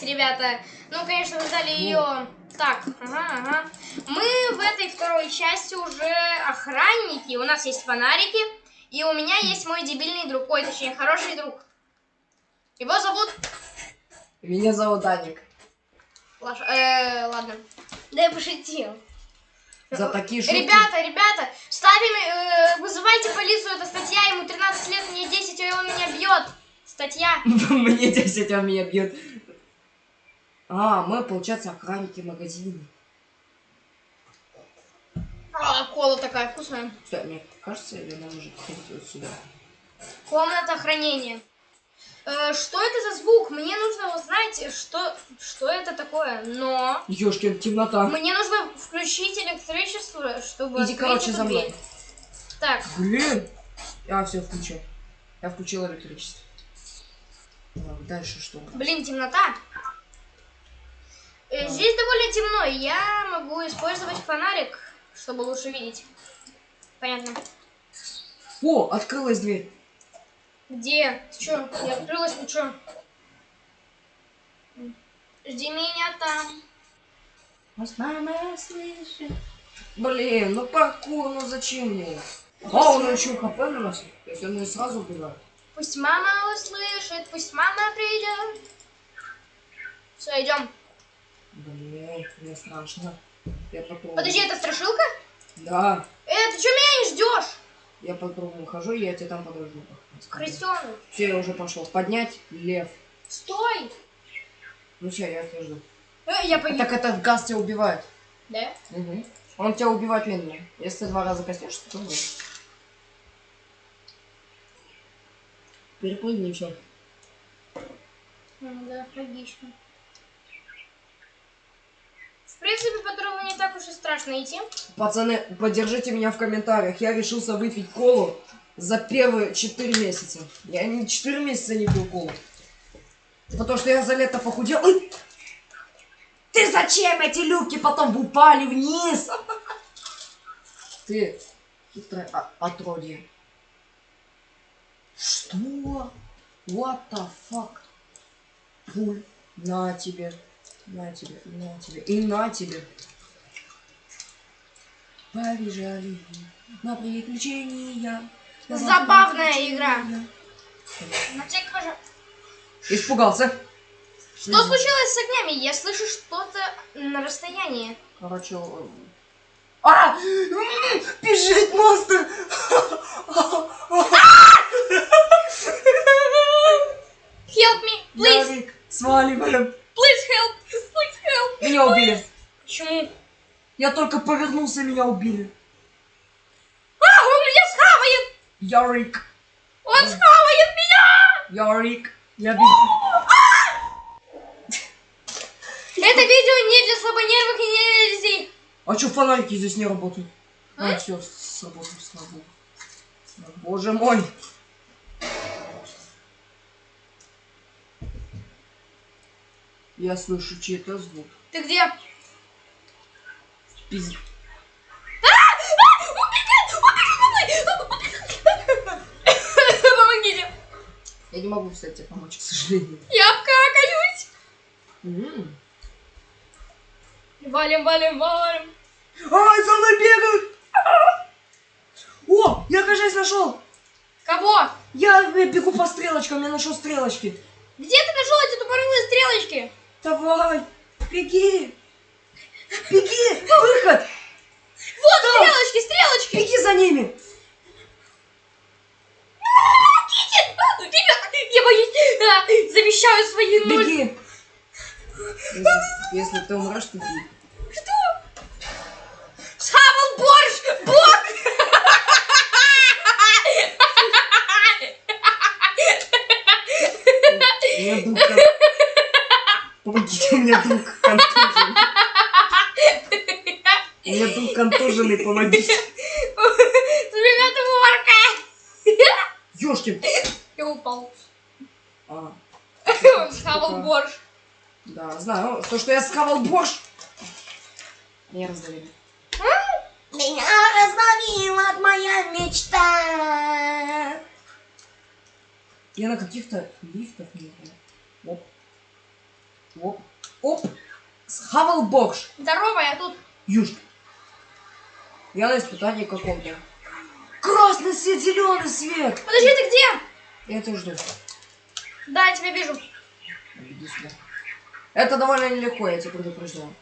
часть, ребята. Ну, конечно, вы ждали ее... Так, ага, ага. Мы в этой второй части уже охранники. У нас есть фонарики. И у меня есть мой дебильный друг. Ой, точнее, хороший друг. Его зовут... Меня зовут Даник. Лаш... Э, ладно. Да я пошутил. За такие шутки. Ребята, ребята, ставим, э, вызывайте полицию, это статья, ему 13 лет, мне 10, и он меня бьет. Статья. Мне 10, он меня бьет. А, мы, получается, охранники магазина. А, кола такая вкусная. Стой, мне кажется, или нам уже ходить вот сюда? Комната хранения. Э, что это за звук? Мне нужно узнать, что, что это такое. Но Ёшкин, темнота. мне нужно включить электричество, чтобы Иди, короче, за мной. дверь. Так, Блин. Я все включил. Я включил электричество. Дальше что? блин, темнота. Э. Здесь довольно темно, я могу использовать фонарик, чтобы лучше видеть. Понятно. О, открылась дверь. Где? Ты чё? Не открылась ничего. Жди меня там. Может, мама слышит? Блин, ну паркур, ну зачем мне? А, он еще хп наносит. То есть он ее сразу убивает. Пусть мама услышит, пусть мама придет. Все, идем. Блин, мне страшно. Я попробую. Подожди, это страшилка? Да. Э, ты что меня не ждешь? Я по кругу хожу, я тебя там подожду. Крысенок. Все, я уже пошел. Поднять лев. Стой. Ну все, я тебя жду. Э, я погиб. так это газ тебя убивает. Да? Угу. Он тебя убивает медленно. Если ты два раза коснешься, то умрешь. Перепрыгни все. Ну да, логично. В принципе, по дорогу не так уж и страшно идти. Пацаны, поддержите меня в комментариях. Я решился выпить колу за первые 4 месяца. Я не 4 месяца не пил колу. Потому что я за лето похудел. Ой! Ты зачем эти люки потом упали вниз? Ты хитрое отродье. Что? What the fuck? Пуль. На тебе. На тебе. На тебе. И на тебе. Побежали на приключения. на Забавная приключения. игра. На всякий пожар- Испугался. Что случилось с огнями? Я слышу что-то на расстоянии. Короче, а! Бежит монстр! Help me, please, Ярик, сваливаем. Please help, please help. Меня убили. Почему? Я только повернулся, меня убили. А, он меня схавает! Ярик, Он схавает меня! Ярик, я бегу. Это видео не для слабонервных и нелюдей. А что фонарики здесь не работают? А? А, все, сработал, слава богу. Боже мой. Я слышу чей-то звук. Ты где? Пиз... Помогите. Я не могу, кстати, тебе помочь, к сожалению. Я обкакаюсь. Валим, валим, валим. Ай, за мной бегают! О, я, кажется, нашел! Кого? Я э, бегу по стрелочкам, я нашел стрелочки. Где ты нашел эти тупорылые стрелочки? Давай, беги! Беги! Выход! Вот Там. стрелочки, стрелочки. Беги за ними! Помогите. А, Ребята, я боюсь. Замещаю свои ноги. Беги! Если, если ты умрешь, то беги. Схавал борщ! Бог! Друг кон- Помогите, у меня друг контужен. У меня друг контуженный, помогите. Ребята, морка! Ёшкин! Я упал. А, Он схавал борщ. да, знаю. То, что я схавал борщ. Меня раздавили. Меня раздавила моя мечта. Я на каких-то лифтах не знаю. Оп. Оп. Оп. Схавал бокс. Здорово, я тут. Юшка. Я на испытании каком-то. Красный свет, зеленый свет. Подожди, ты где? Я тебя жду. Да, я тебя вижу. Иди сюда. Это довольно нелегко, я тебя предупреждаю.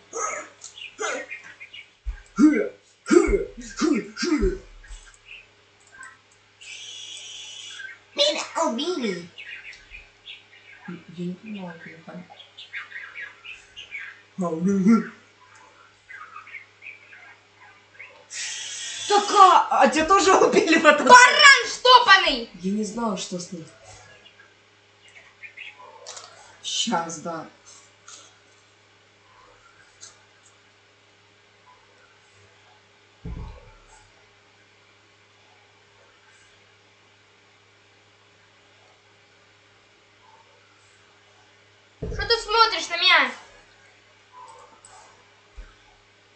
Меня убили. Я не понимаю механику. Так, а, а тебя тоже убили в этот... Баран штопанный! Я не знала, что с ним. Сейчас, да. Что ты смотришь на меня?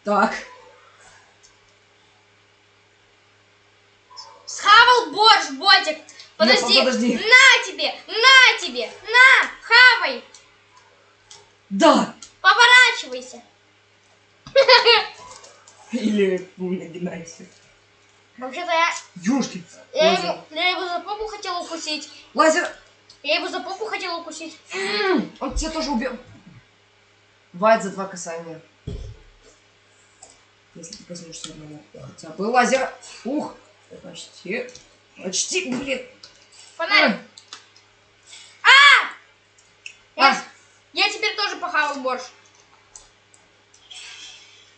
Так. Схавал борщ, ботик. Подожди. подожди. На тебе, на тебе, на, хавай. Да! Поворачивайся. Или нагинайся. Вообще-то я, Юшки. я, Лазер. ему, я его за попу хотела укусить. Лазер. Я его за попу хотела укусить. Он тебя тоже убил. Бывает за два касания. Если ты коснешься одного. Хотя бы лазер. Ух. Почти. Почти, блин. Фонарик. А! Я, я теперь тоже похавал борщ.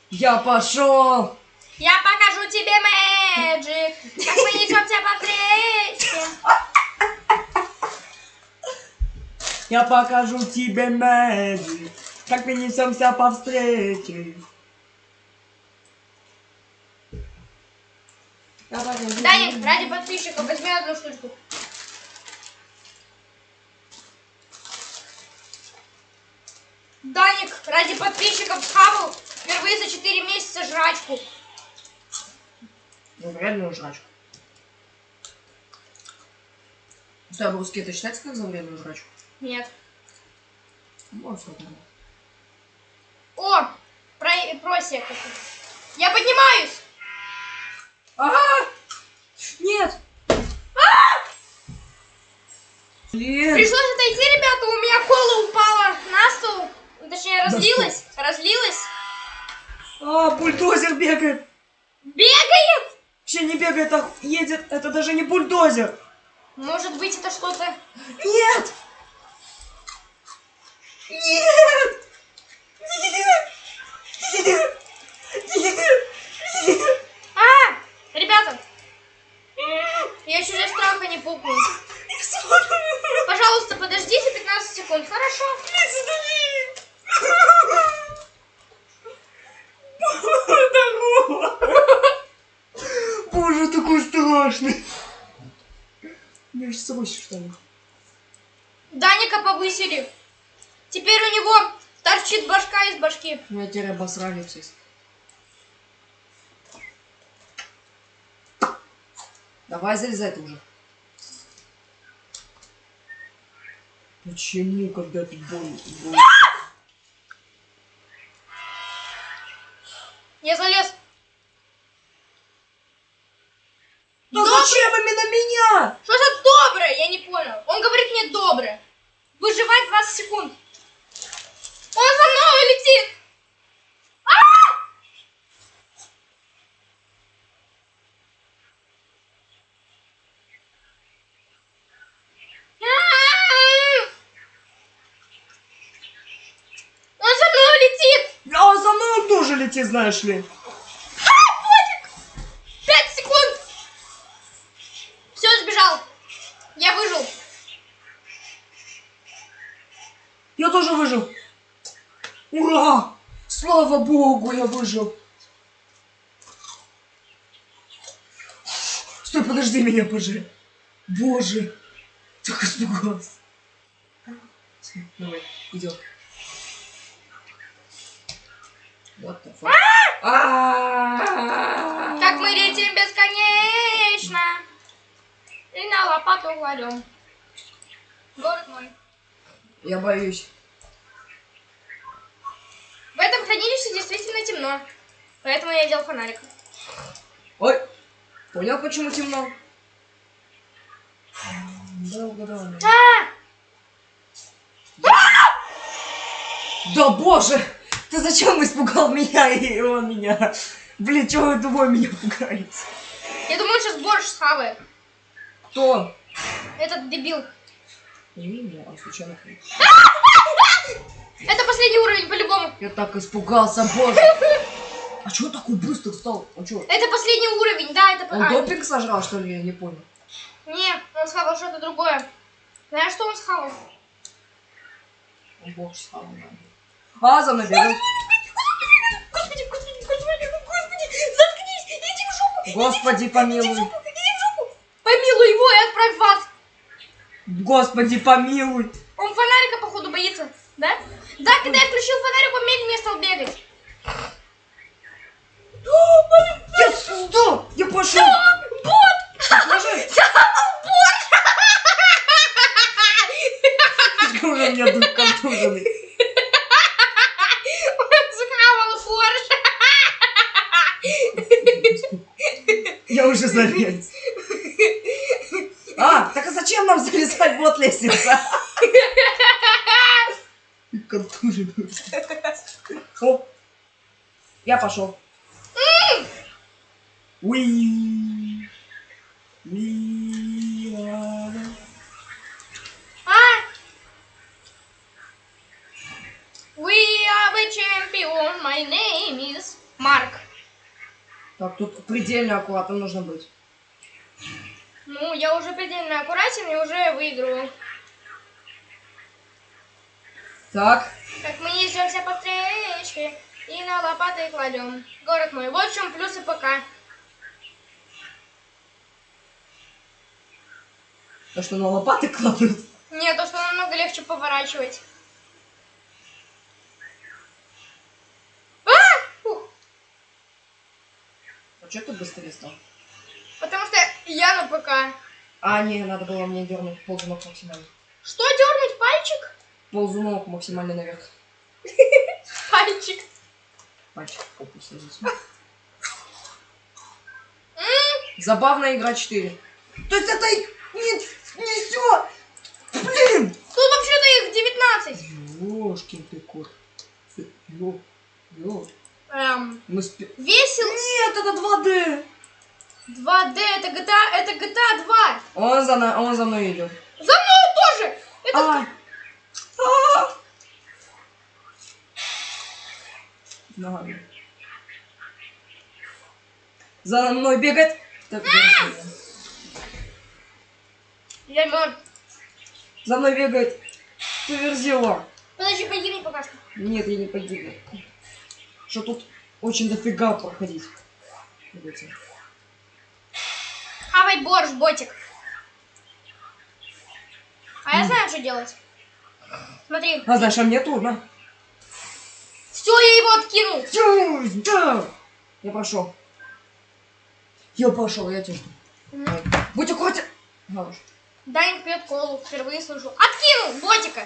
Я пошел. Я покажу тебе мэджик. Как мы несемся по встрече. Я покажу тебе мэджик. Как мы несемся по встрече. Я покажу Даник, ради подписчиков возьми одну штучку. Даник, ради подписчиков схавал впервые за 4 месяца жрачку. Ну, реальную жрачку. Стой, а русский это считается как за вредную жрачку? Нет. Вот что там. О, про, просек. Я поднимаюсь. А! Нет! Блин! Пришлось отойти, ребята, у меня кола упала на стол. Точнее, разлилась. Разлилась. А, бульдозер бегает! Бегает. Вообще не бегает, а едет. Это даже не бульдозер. Может быть, это что-то... Нет! Нет! Нет! Нет! Нет! Нет! А, ребята. Я еще для страха не пукну. Пожалуйста, подождите 15 секунд. Хорошо. Боже, такой страшный! У меня сейчас собой что ли? Даника повысили. Теперь у него торчит башка из башки. Меня теперь обосрали все. Давай залезай ты уже. Почему, когда ты больно? Я залез. Да зачем именно меня? Что за доброе? Я не понял. Он говорит мне доброе. Выживать 20 секунд. Он за мной летит. А! А! Он за мной летит. А за мной летит, знаешь ли. Пять секунд. Все, сбежал. Я выжил. Я тоже выжил. Ура! Слава богу, я выжил. Стой, подожди меня, боже. Боже. Так испугался. Давай, идем. А-а-а! Как мы летим бесконечно. И на лопату кладем. Город мой. Я боюсь. действительно темно. Поэтому я делал фонарик. Ой, понял, почему темно? Да, угадал. А! Да боже! Ты зачем испугал меня и он меня? Блин, чего вы двое меня пугаете? Я думаю, он сейчас борщ схавает. Кто? Этот дебил. Не меня, а случайно. Это последний уровень по-любому. Я так испугался, боже. А чего такой быстро стал? Он что, Это последний уровень, да, это... он а, допинг сожрал, что ли? Я не понял. Не, он схавал что-то другое. Знаешь, что он схавал? Он бог стал, да. А, за мной бегает. Господи, господи, господи, господи, заткнись, иди в жопу, Господи, помилуй. Помилуй его и отправь в ад. Господи, помилуй. Он фонарика, походу, боится, да? Да, когда я включил фонарик, он медленнее стал бегать. Я сюда! Я пошел! Бот! Почему у меня дух контуженный? Он схавал борщ. Я уже залез. А, так а зачем нам залезать вот лестница? Контуженный. Оп. Я пошел. Уи. Уи. А? We are the champion, my name is Марк. Так, тут предельно аккуратно нужно быть. Ну, я уже предельно аккуратен и уже выигрываю. Так, Как мы несемся по встречке и на лопаты кладем. Город мой. Вот в чем плюсы ПК. то что на лопаты кладут. Нет, то, что намного легче поворачивать. А! Фух. Что ты быстрее стал? Потому что я на ПК. А, не, надо было мне дернуть ползунок максимально. Что, дернуть пальчик? Ползунок максимально наверх. Пальчик. Пальчик в попу. М, Забавная игра 4. То есть это и- не, не все. Блин! Тут вообще-то их 19. Ёшкин ты кот. Ё, ё. Эм, Мы спи... весел Нет, это 2D. 2D, это GTA, это GTA 2. Он за, на- он за мной идет. За мной тоже. Это А. А. Ногами. За мной бегает. Так, держи. я мертв. За мной бегает. Ты верзила. Подожди, погибни пока что. Нет, я не погибну. Что тут очень дофига проходить. Хавай борщ, ботик. А я знаю, что делать. Смотри. А знаешь, а мне трудно. Все, я его откинул. Тю, да. Я пошел. Я пошел, я тебя жду. Будь аккуратен. Хорош. Дайнг пьет колу, впервые слышу. Откинул ботика.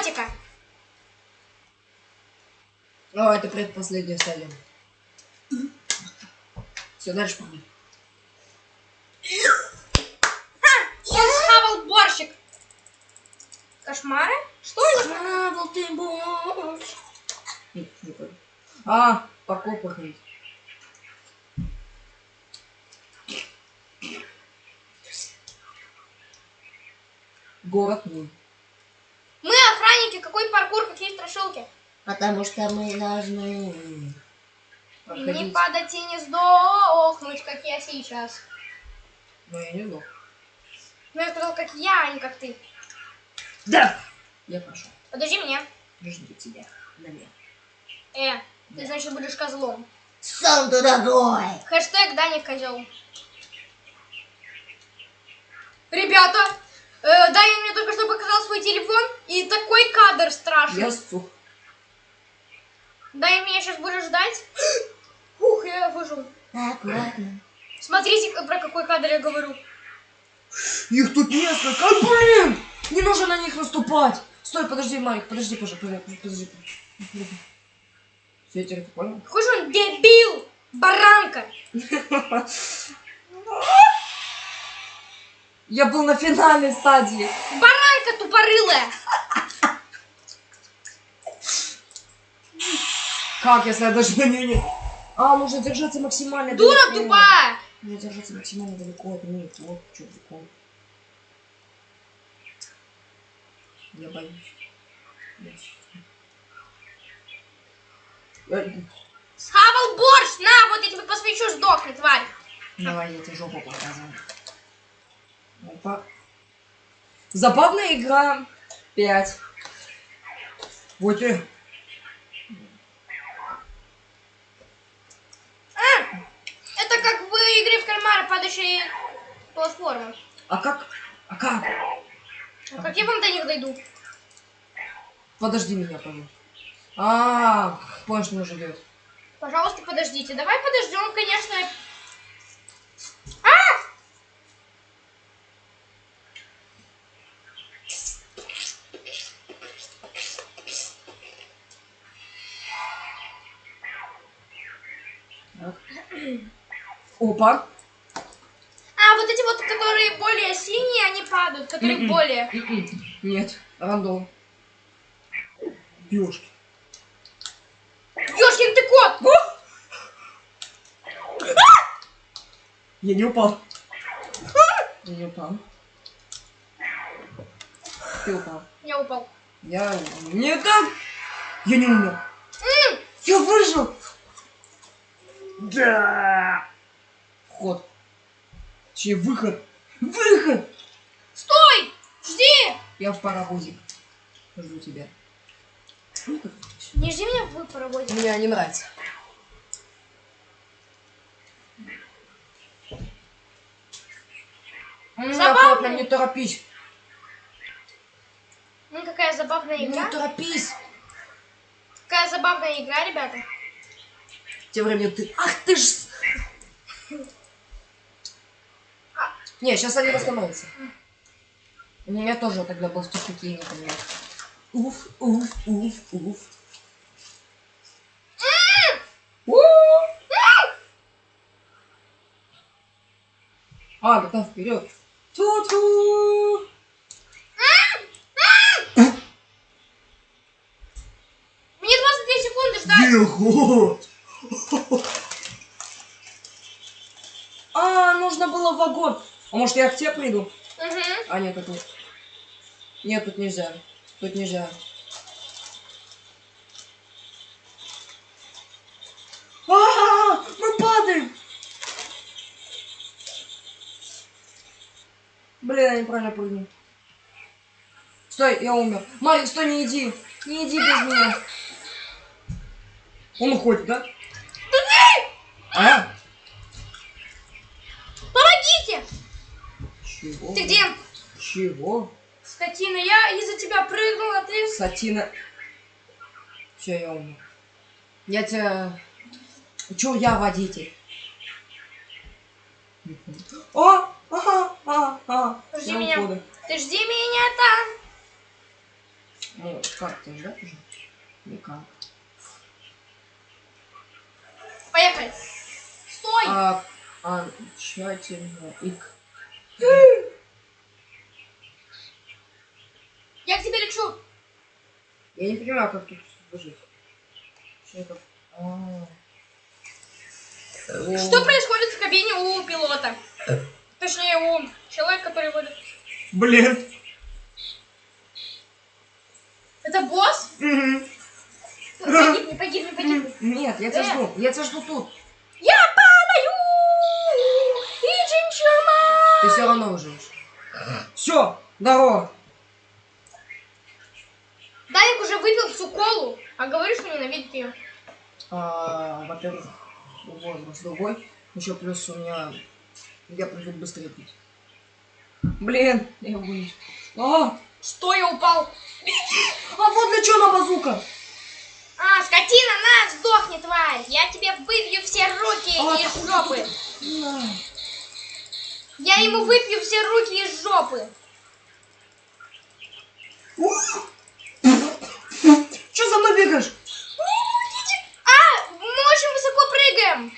Ботика. О, это предпоследняя стадия. Все, дальше пойдем. Он схавал борщик. Кошмары? Что это? Схавал ты борщ. Не, не понял. А, паркур проходить. Город мой. Какой паркур, какие страшилки. Потому что мы должны Не проходить. падать и не сдохнуть, как я сейчас. Но я не знал. Ну, я сказал, как я, а не как ты. Да! Я пошел. Подожди меня. Жду тебя. На меня. Э, ты, значит, будешь козлом. Сам ты дорогой! Хэштег Даня козел. Ребята, э, Даня мне только что показал свой телефон, и такой кадр страшный. Я сух. Даня меня сейчас будешь ждать. Ух, я выжил. Аккуратно. Смотрите, про какой кадр я говорю. Их тут несколько. А, блин! Не нужно на них наступать. Стой, подожди, Марик, подожди, пожалуйста, подожди. Все, я теперь ты понял? Какой же он дебил! Баранка! Я был на финальной стадии. Баранка тупорылая! Как, если я даже на нее не... А, нужно держаться максимально Дура далеко. тупая! Нужно держаться максимально далеко от них. Вот, что прикол. Я боюсь. Схавал борщ! На, вот я тебе посвечу, сдохни, тварь! Давай, я тебе жопу показываю. Опа. Забавная игра. Пять. Вот и... Это как в игре в кальмара падающие платформы. А как? А как? А как я вам до них дойду? Подожди меня, пожалуйста. А, понял, что живет. Пожалуйста, подождите. Давай подождем, конечно. Опа. А, вот эти вот, которые более синие, они падают, которые Мгм. более. М-м. Нет, рандом. Ёшки. Ёшкин ты кот! Я не упал. Я не упал. Ты упал. Я упал. Я... Не так! Я не умер. Я выжил! Да! Вход. Че, выход. Выход! Стой! Жди! Я в паровозик. Жду тебя. Не жди меня в паровозе. Мне не нравится. М, Забавно. Не торопись. Ну, какая забавная Не игра. торопись. Какая забавная игра, ребята. Тем временем ты... Ах ты ж... Не, сейчас они восстановятся. У меня тоже тогда был в тупике, я не понимаю. Уф, уф, уф, уф. А, да там вперед. Ту-ту. Мне 22 секунды ждать. Бегу. А, нужно было в вагон. А может я к тебе приду? А, нет, тут нет. Тут нельзя. Тут нельзя. А, мы падаем! Блин, я неправильно прыгнул. Стой, я умер. Марик, стой, не иди. Не иди без меня. Он уходит, да? А? Помогите! Чего? Ты где? Чего? Скотина, я из-за тебя прыгнула, ты... Сатина. Все, я умер. Я тебя... Чё я водитель? О! Ага, ага, ага. Жди меня. Ты жди меня там. Ну, как ты ждать уже? Никак. Поехали. А, а, тщательно. Ик. Я к тебе лечу. Я не понимаю, как тут выжить. Чё это? А. Что происходит в кабине у пилота? Точнее, у человека, который водит. Блин. Это босс? Мгм. Погибни, погибни, погибни. Нет, я тебя Э. жду. Я тебя жду тут. Я Ты все равно выживешь. Все, здорово. Даник уже выпил всю колу, а говорит, что ненавидит ее. А, во-первых, возраст другой. Еще плюс у меня... Я привык быстрее пить. Блин, я боюсь. А, Что я упал? а вот для чего на базука? А, скотина, на, сдохни, тварь! Я тебе выбью все руки А, из жопы! На. Я ему выпью все руки из жопы. Че за мной бегаешь? А, мы очень высоко прыгаем.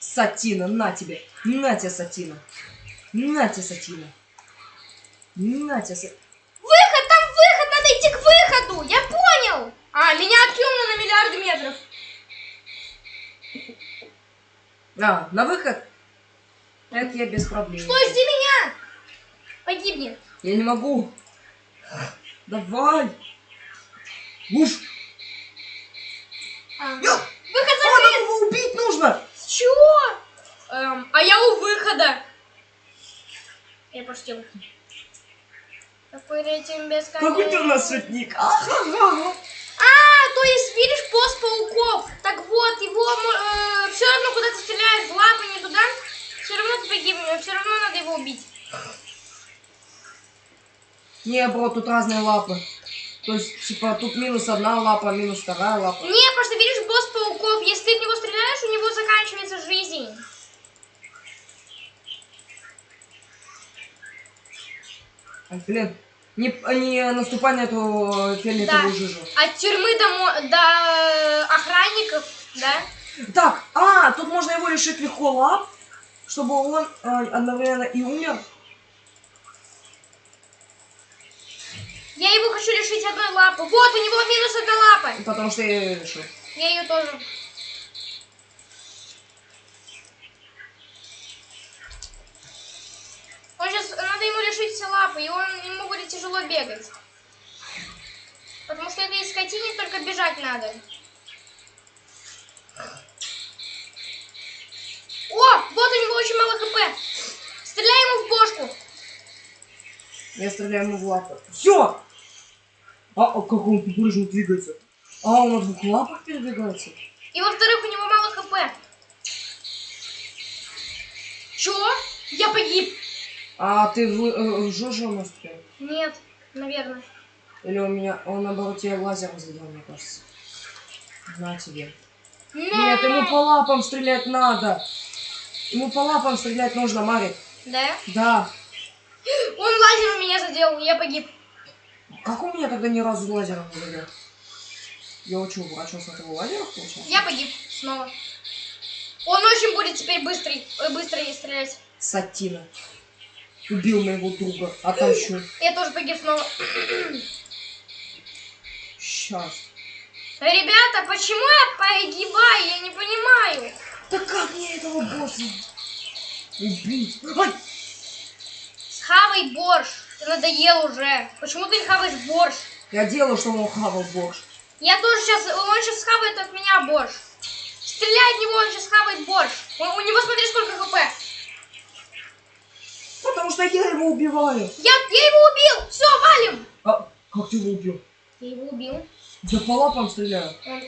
Сатина, на тебе. На тебе, Сатина. На тебе, Сатина. На тебе, Сатина. Выход, там выход, надо идти к выходу. Я понял. А, меня откинуло на миллиарды метров. А, на выход? Это я без проблем. Стой, жди меня. Погибни. Я не могу. Давай. Уж. А, Выход А, закрыт. нам его убить нужно. С чего? Эм, а я у выхода. Я пошутил. Полетим без Какой ты у нас шутник. А, то есть, видишь, пост пауков. Так вот, его все равно куда-то стреляют в лапы, не туда. Все равно ты погибнешь, все равно надо его убить. Не, бро, тут разные лапы. То есть, типа, тут минус одна лапа, минус вторая лапа. Не, просто видишь, босс пауков, если ты в него стреляешь, у него заканчивается жизнь. Ай, блин. Не, не наступай на эту фиолетовую Да. жижу. От тюрьмы до, до э, охранников, да? Так, а, тут можно его лишить легко лап, чтобы он э, одновременно и умер. Я его хочу лишить одной лапы. Вот, у него минус одна лапа. Потому что я ее лишил. Я ее тоже. Он сейчас, надо ему лишить все лапы, и он, ему будет тяжело бегать. Потому что этой скотине только бежать надо. О, вот у него очень мало хп. Стреляй ему в бошку. Я стреляю ему в лапы. Все! А, а как он прыжно двигается? А, он на двух лапах передвигается? И во-вторых, у него мало хп. Чё? Я погиб. А ты в, э, в жужу у нас прям? Нет, наверное. Или у меня, он наоборот тебе лазером задел, мне кажется. На тебе. Нет, ему по лапам стрелять надо. Ему по лапам стрелять нужно, Марик. Да? Да. Он лазером меня задел, я погиб. Как у меня тогда ни разу лазером не задел? Я учу, врачом с этого лазера получается? Я погиб снова. Он очень будет теперь быстрый, э, быстрее стрелять. Сатина. Убил моего друга. Отомщу. Я тоже погиб снова. Сейчас. Ребята, почему я погибаю? Я не понимаю. Да как мне этого босса убить? Ай! Схавай борщ. Ты надоел уже. Почему ты не хаваешь борщ? Я делаю, что он хавал борщ. Я тоже сейчас... Он сейчас схавает от меня борщ. Стреляй в него, он сейчас схавает борщ. У, у него смотри сколько хп. Потому что я его убиваю. Я, я его убил. Все, валим. А как ты его убил? Я его убил. Я по лапам стреляю. Он,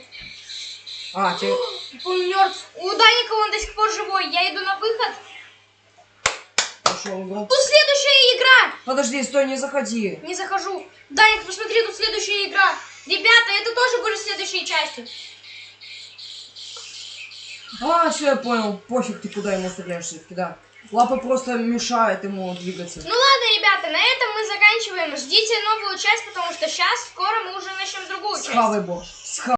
А, тебе... он мертв. У Даника он до сих пор живой. Я иду на выход. Пошел игру. Тут следующая игра. Подожди, стой, не заходи. Не захожу. Даник, посмотри, тут следующая игра. Ребята, это тоже будет в следующей части. А, все, я понял. Пофиг, ты куда ему стреляешь все-таки, да. Лапы просто мешают ему двигаться. Ну ладно, ребята, на этом мы заканчиваем. Ждите новую часть, потому что сейчас скоро мы уже начнем другую часть. Схавай борщ. Схавай.